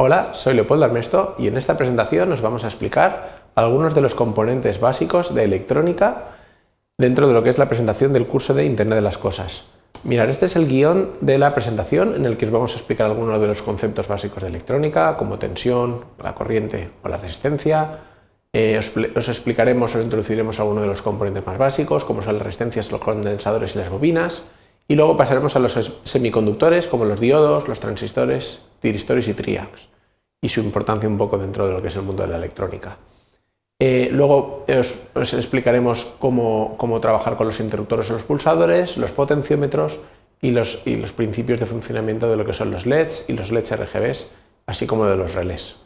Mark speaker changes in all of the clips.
Speaker 1: Hola, soy Leopoldo Armesto y en esta presentación nos vamos a explicar algunos de los componentes básicos de electrónica dentro de lo que es la presentación del curso de Internet de las Cosas. Mirad, este es el guion de la presentación en el que os vamos a explicar algunos de los conceptos básicos de electrónica, como tensión, la corriente o la resistencia. Eh, os, explicaremos o introduciremos algunos de los componentes más básicos, como son las resistencias, los condensadores y las bobinas. Y luego pasaremos a los semiconductores, como los diodos, los transistores, tiristores y triacs, y su importancia un poco dentro de lo que es el mundo de la electrónica. Eh, luego os, explicaremos cómo, trabajar con los interruptores o los pulsadores, los potenciómetros y los, principios de funcionamiento de lo que son los LEDs y los LEDs RGBs, así como de los relés.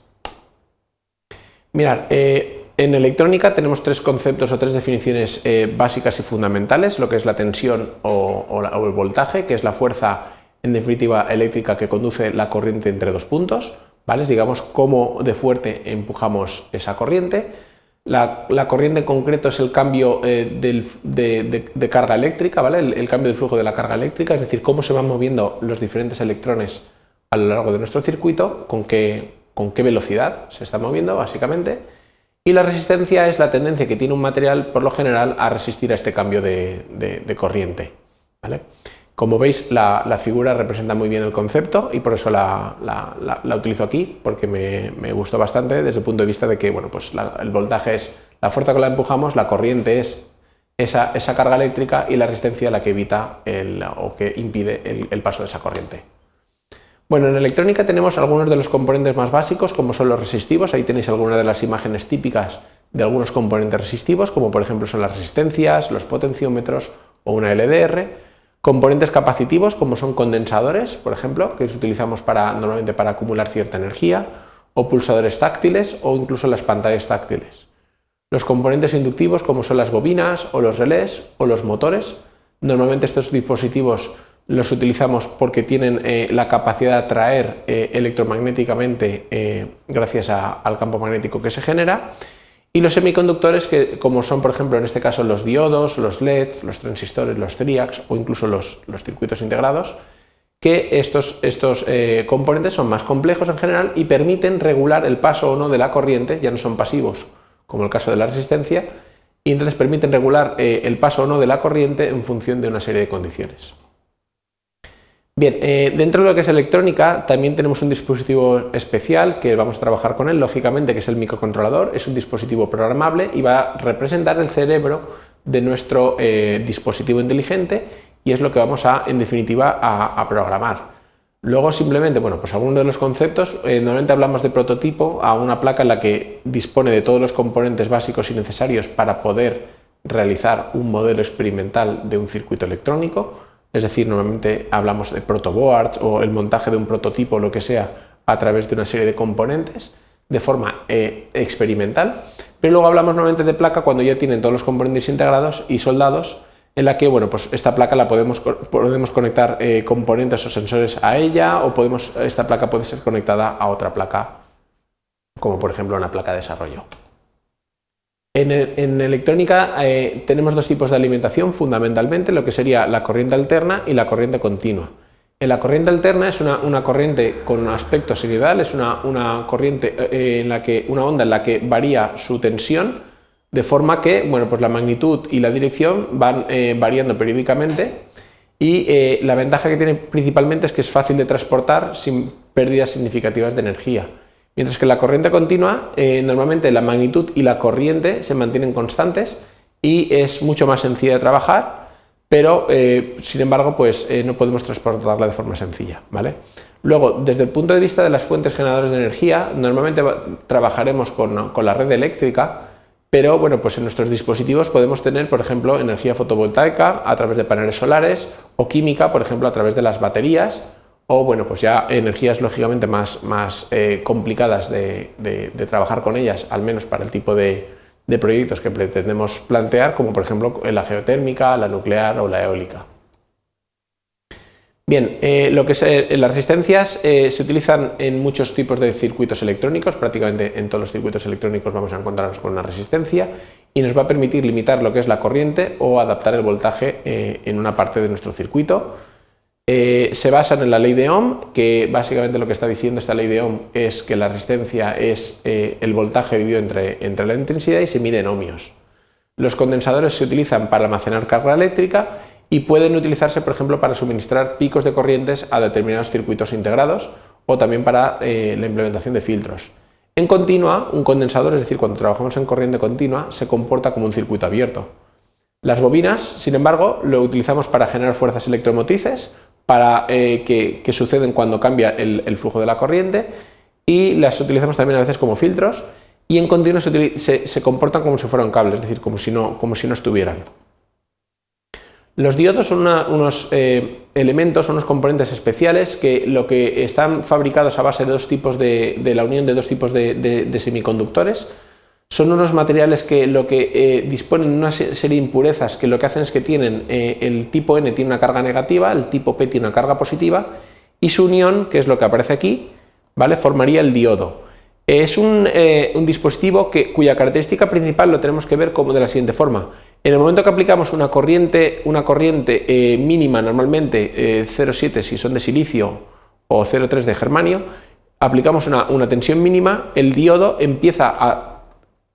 Speaker 1: Eh, en electrónica tenemos tres conceptos o tres definiciones eh, básicas y fundamentales, lo que es la tensión o, el voltaje, que es la fuerza en definitiva eléctrica que conduce la corriente entre dos puntos, ¿vale? digamos cómo de fuerte empujamos esa corriente. La, corriente en concreto es el cambio eh, de, carga eléctrica, ¿vale? El, cambio de flujo de la carga eléctrica, es decir, cómo se van moviendo los diferentes electrones a lo largo de nuestro circuito, con qué, con qué velocidad se está moviendo básicamente. Y la resistencia es la tendencia que tiene un material por lo general a resistir a este cambio de, corriente. ¿vale? Como veis, la, figura representa muy bien el concepto y por eso la, utilizo aquí, porque me, gustó bastante desde el punto de vista de que bueno, pues el voltaje es la fuerza con la empujamos, la corriente es esa, carga eléctrica y la resistencia la que evita o que impide el, paso de esa corriente. Bueno, en electrónica tenemos algunos de los componentes más básicos, como son los resistivos. Ahí tenéis algunas de las imágenes típicas de algunos componentes resistivos, como por ejemplo son las resistencias, los potenciómetros o una LDR. Componentes capacitivos como son condensadores, por ejemplo, que utilizamos para, normalmente para acumular cierta energía, o pulsadores táctiles o incluso las pantallas táctiles. Los componentes inductivos como son las bobinas o los relés o los motores. Normalmente estos dispositivos los utilizamos porque tienen eh, la capacidad de atraer eh, electromagnéticamente eh, gracias al campo magnético que se genera y los semiconductores, que como son por ejemplo en este caso los diodos, los LEDs, los transistores, los triacs o incluso los, circuitos integrados, que estos, estos componentes son más complejos en general y permiten regular el paso o no de la corriente, ya no son pasivos como el caso de la resistencia, y entonces permiten regular el paso o no de la corriente en función de una serie de condiciones. Bien, eh, dentro de lo que es electrónica también tenemos un dispositivo especial que vamos a trabajar con él, lógicamente, que es el microcontrolador. Es un dispositivo programable y va a representar el cerebro de nuestro eh, dispositivo inteligente y es lo que vamos a, en definitiva, a, programar. Luego simplemente, bueno, pues algunos de los conceptos, eh, normalmente hablamos de prototipo a una placa en la que dispone de todos los componentes básicos y necesarios para poder realizar un modelo experimental de un circuito electrónico es decir, normalmente hablamos de protoboards o el montaje de un prototipo o lo que sea a través de una serie de componentes de forma eh, experimental, pero luego hablamos normalmente de placa cuando ya tienen todos los componentes integrados y soldados en la que bueno, pues esta placa la podemos, podemos conectar eh, componentes o sensores a ella o podemos, esta placa puede ser conectada a otra placa como por ejemplo una placa de desarrollo. En, electrónica eh, tenemos dos tipos de alimentación fundamentalmente, lo que sería la corriente alterna y la corriente continua. En la corriente alterna es una, corriente con un aspecto sinusoidal, es una, corriente eh, en la que, una onda en la que varía su tensión, de forma que bueno, pues la magnitud y la dirección van eh, variando periódicamente y la ventaja que tiene principalmente es que es fácil de transportar sin pérdidas significativas de energía. Mientras que la corriente continua, eh, normalmente la magnitud y la corriente se mantienen constantes y es mucho más sencilla de trabajar, pero eh, sin embargo pues, eh, no podemos transportarla de forma sencilla. ¿vale? Luego, desde el punto de vista de las fuentes generadoras de energía, normalmente trabajaremos con, con, la red eléctrica, pero bueno, pues en nuestros dispositivos podemos tener, por ejemplo, energía fotovoltaica a través de paneles solares o química, por ejemplo, a través de las baterías o bueno, pues ya energías lógicamente más, más eh, complicadas de, trabajar con ellas, al menos para el tipo de, proyectos que pretendemos plantear, como por ejemplo la geotérmica, la nuclear o la eólica. Bien, eh, lo que es, eh, las resistencias se utilizan en muchos tipos de circuitos electrónicos, prácticamente en todos los circuitos electrónicos vamos a encontrarnos con una resistencia y nos va a permitir limitar lo que es la corriente o adaptar el voltaje en una parte de nuestro circuito. Eh, se basan en la ley de Ohm, que básicamente lo que está diciendo esta ley de Ohm es que la resistencia es eh, el voltaje dividido entre, entre la intensidad y se mide en ohmios. Los condensadores se utilizan para almacenar carga eléctrica y pueden utilizarse, por ejemplo, para suministrar picos de corrientes a determinados circuitos integrados o también para eh, la implementación de filtros. En continua, un condensador, es decir, cuando trabajamos en corriente continua, se comporta como un circuito abierto. Las bobinas, sin embargo, lo utilizamos para generar fuerzas electromotrices, para eh, que, suceden cuando cambia el, flujo de la corriente y las utilizamos también a veces como filtros y en continuo se, comportan como si fueran cables, es decir, como si no, como si no estuvieran. Los diodos son unos eh, elementos, unos componentes especiales que lo que están fabricados a base de dos tipos de, la unión de dos tipos de, semiconductores. Son unos materiales que lo que eh, disponen una serie de impurezas que lo que hacen es que tienen eh, el tipo N tiene una carga negativa, el tipo P tiene una carga positiva y su unión, que es lo que aparece aquí, ¿vale? formaría el diodo. Es un, un dispositivo que, cuya característica principal lo tenemos que ver como de la siguiente forma. En el momento que aplicamos una corriente, una corriente eh, mínima, normalmente 0,7 eh, si son de silicio o 0,3 de germanio, aplicamos una, tensión mínima, el diodo empieza a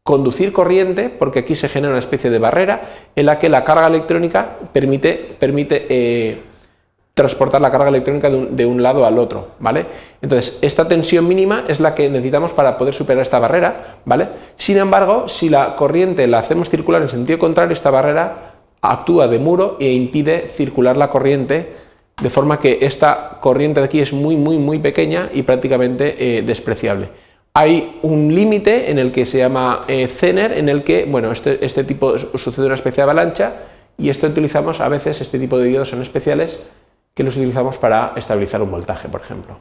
Speaker 1: conducir corriente, porque aquí se genera una especie de barrera en la que la carga electrónica permite, permite eh, transportar la carga electrónica de un, lado al otro, ¿vale? Entonces, esta tensión mínima es la que necesitamos para poder superar esta barrera, ¿vale? Sin embargo, si la corriente la hacemos circular en sentido contrario, esta barrera actúa de muro e impide circular la corriente, de forma que esta corriente de aquí es muy, muy, muy pequeña y prácticamente eh, despreciable. Hay un límite en el que se llama eh, Zener, en el que, bueno, este, este tipo sucede una especie de avalancha y esto utilizamos a veces, este tipo de diodos son especiales, que los utilizamos para estabilizar un voltaje, por ejemplo.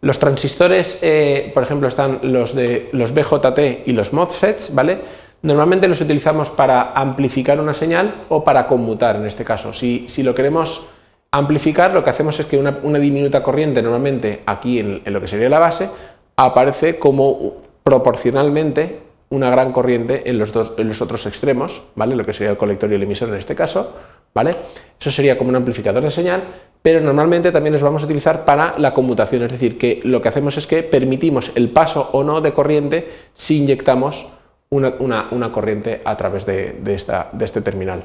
Speaker 1: Los transistores, eh, por ejemplo, están los de los BJT y los MOSFETs, ¿vale? Normalmente los utilizamos para amplificar una señal o para conmutar, en este caso. Si, lo queremos amplificar, lo que hacemos es que una, diminuta corriente, normalmente aquí en, lo que sería la base, aparece como proporcionalmente una gran corriente en los, dos, en los otros extremos, ¿vale? Lo que sería el colector y el emisor en este caso, ¿vale? Eso sería como un amplificador de señal, pero normalmente también los vamos a utilizar para la conmutación, es decir, que lo que hacemos es que permitimos el paso o no de corriente si inyectamos una, corriente a través de, este terminal.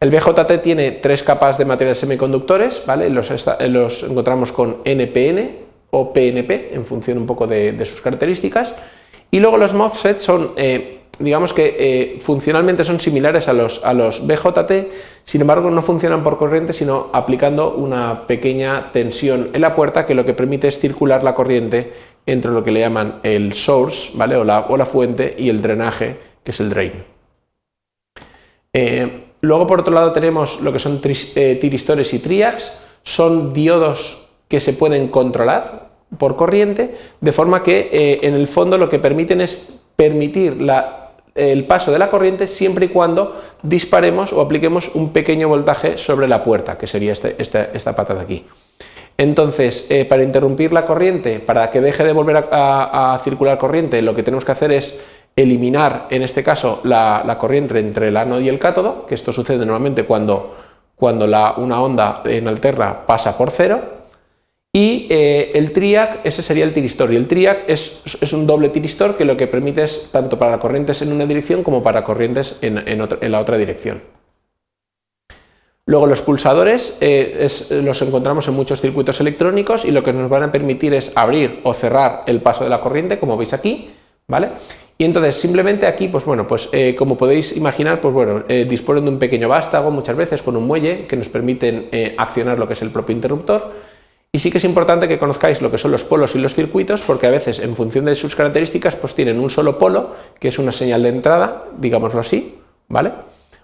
Speaker 1: El BJT tiene tres capas de materiales semiconductores, ¿vale? los encontramos con NPN o PNP en función un poco de, sus características, y luego los MOSFET son eh, digamos que eh, funcionalmente son similares a los, a los BJT, sin embargo no funcionan por corriente, sino aplicando una pequeña tensión en la puerta que lo que permite es circular la corriente entre lo que le llaman el source, ¿vale? o, la, o la fuente, y el drenaje, que es el drain. Eh, luego por otro lado tenemos lo que son tiristores y triacs, son diodos que se pueden controlar por corriente, de forma que en el fondo lo que permiten es permitir el paso de la corriente siempre y cuando disparemos o apliquemos un pequeño voltaje sobre la puerta, que sería este, esta pata de aquí. Entonces, eh, para interrumpir la corriente, para que deje de volver a, circular corriente, lo que tenemos que hacer es eliminar, en este caso, la, corriente entre el ánodo y el cátodo, que esto sucede normalmente cuando, cuando una onda en alterna pasa por cero, y eh, el triac, ese sería el tiristor, y el triac es, un doble tiristor que lo que permite es tanto para corrientes en una dirección como para corrientes en, la otra dirección. Luego los pulsadores eh, los encontramos en muchos circuitos electrónicos y lo que nos van a permitir es abrir o cerrar el paso de la corriente, como veis aquí, ¿vale? Y entonces simplemente aquí, pues bueno, pues eh, como podéis imaginar, pues bueno, disponen de un pequeño vástago muchas veces con un muelle que nos permiten accionar lo que es el propio interruptor sí que es importante que conozcáis lo que son los polos y los circuitos, porque a veces en función de sus características pues tienen un solo polo, que es una señal de entrada, digámoslo así, ¿vale?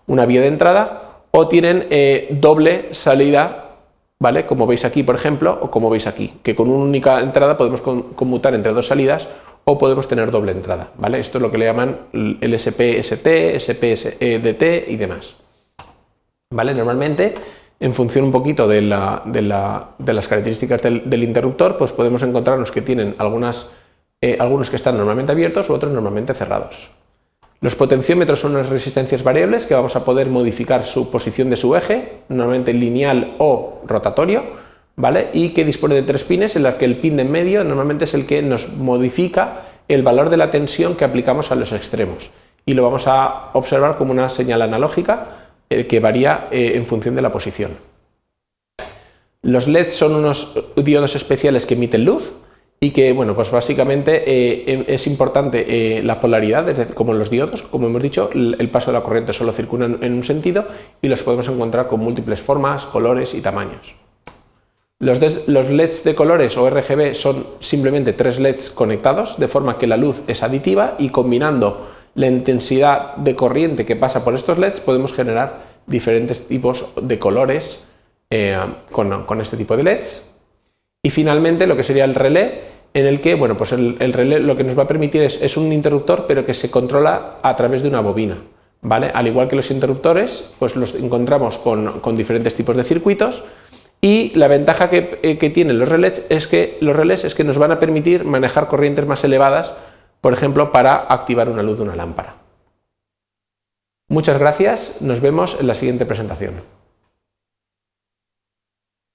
Speaker 1: Una vía de entrada, o tienen eh, doble salida, ¿vale? Como veis aquí, por ejemplo, o como veis aquí, que con una única entrada podemos conmutar entre dos salidas o podemos tener doble entrada, ¿vale? Esto es lo que le llaman el SPST, SPSDT y demás. ¿Vale? Normalmente en función un poquito de, las características del, interruptor, pues podemos encontrarnos que tienen eh, algunos que están normalmente abiertos u otros normalmente cerrados. Los potenciómetros son unas resistencias variables que vamos a poder modificar su posición de su eje, normalmente lineal o rotatorio, ¿vale? y que dispone de tres pines en los que el pin de en medio normalmente es el que nos modifica el valor de la tensión que aplicamos a los extremos y lo vamos a observar como una señal analógica que varía eh, en función de la posición. Los LEDs son unos diodos especiales que emiten luz y que, bueno, pues básicamente eh, em, es importante la polaridad, como en los diodos, como hemos dicho, el, paso de la corriente solo circula en, un sentido y los podemos encontrar con múltiples formas, colores y tamaños. Los, LEDs de colores o RGB son simplemente tres LEDs conectados, de forma que la luz es aditiva y combinando la intensidad de corriente que pasa por estos LEDs podemos generar diferentes tipos de colores eh, con, este tipo de LEDs. Y finalmente lo que sería el relé, en el que bueno, pues el, relé lo que nos va a permitir es, un interruptor pero que se controla a través de una bobina. ¿vale? Al igual que los interruptores, pues los encontramos con, diferentes tipos de circuitos y la ventaja que, eh, que tienen los relés es que los relés es que nos van a permitir manejar corrientes más elevadas por ejemplo, para activar una luz de una lámpara. Muchas gracias, nos vemos en la siguiente presentación.